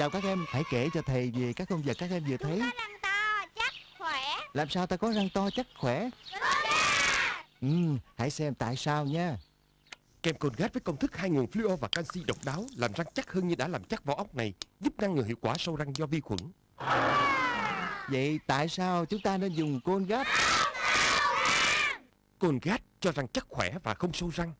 Chào các em Hãy kể cho thầy về các con vật các em vừa thấy. Có răng to, chắc, khỏe. Làm sao ta có răng to chắc khỏe? Ừ, hãy xem tại sao nha. Kem Colgate với công thức hai nguồn fluor và canxi độc đáo làm răng chắc hơn như đã làm chắc vỏ ốc này, giúp ngăn ngừa hiệu quả sâu răng do vi khuẩn. Vậy tại sao chúng ta nên dùng Colgate Colgate cho răng chắc khỏe và không sâu răng.